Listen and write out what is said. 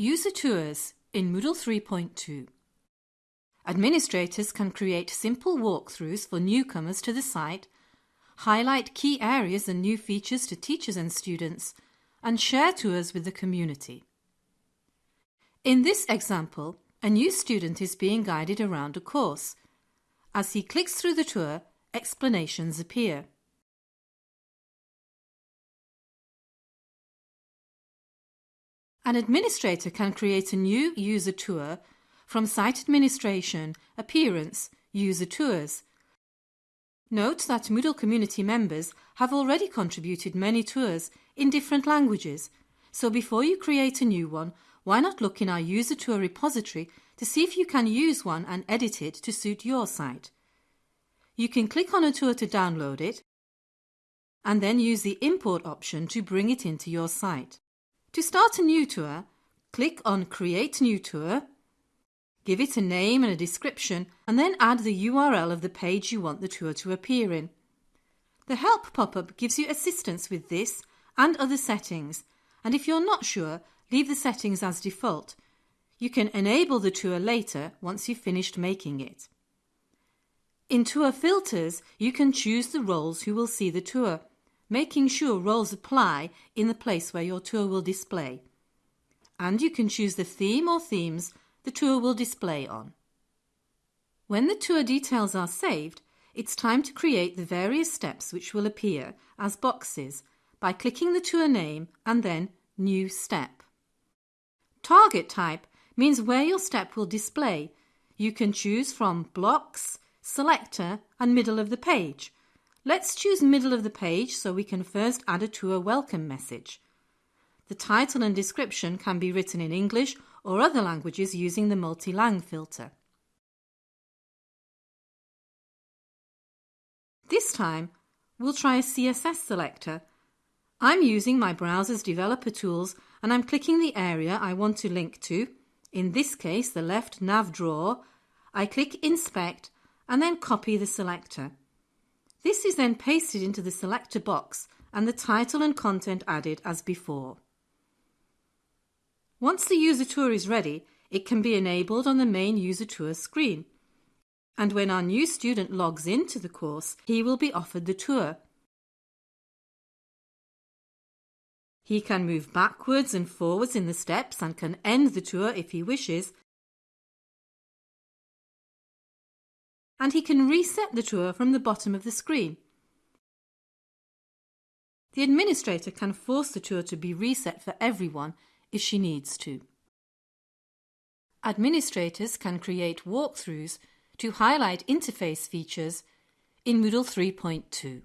User Tours in Moodle 3.2 Administrators can create simple walkthroughs for newcomers to the site, highlight key areas and new features to teachers and students, and share tours with the community. In this example, a new student is being guided around a course. As he clicks through the tour, explanations appear. An administrator can create a new user tour from Site Administration, Appearance, User Tours. Note that Moodle community members have already contributed many tours in different languages, so before you create a new one, why not look in our user tour repository to see if you can use one and edit it to suit your site. You can click on a tour to download it and then use the import option to bring it into your site. To start a new tour, click on Create New Tour, give it a name and a description, and then add the URL of the page you want the tour to appear in. The Help pop-up gives you assistance with this and other settings, and if you're not sure, leave the settings as default. You can enable the tour later once you've finished making it. In Tour Filters, you can choose the roles who will see the tour making sure roles apply in the place where your tour will display. And you can choose the theme or themes the tour will display on. When the tour details are saved, it's time to create the various steps which will appear as boxes by clicking the tour name and then New Step. Target type means where your step will display. You can choose from Blocks, Selector and Middle of the page Let's choose middle of the page so we can first add a tour welcome message. The title and description can be written in English or other languages using the multi-lang filter. This time, we'll try a CSS selector. I'm using my browser's developer tools and I'm clicking the area I want to link to, in this case the left nav drawer. I click Inspect and then copy the selector. This is then pasted into the selector box and the title and content added as before. Once the user tour is ready, it can be enabled on the main user tour screen. And when our new student logs into the course, he will be offered the tour. He can move backwards and forwards in the steps and can end the tour if he wishes and he can reset the tour from the bottom of the screen. The administrator can force the tour to be reset for everyone if she needs to. Administrators can create walkthroughs to highlight interface features in Moodle 3.2.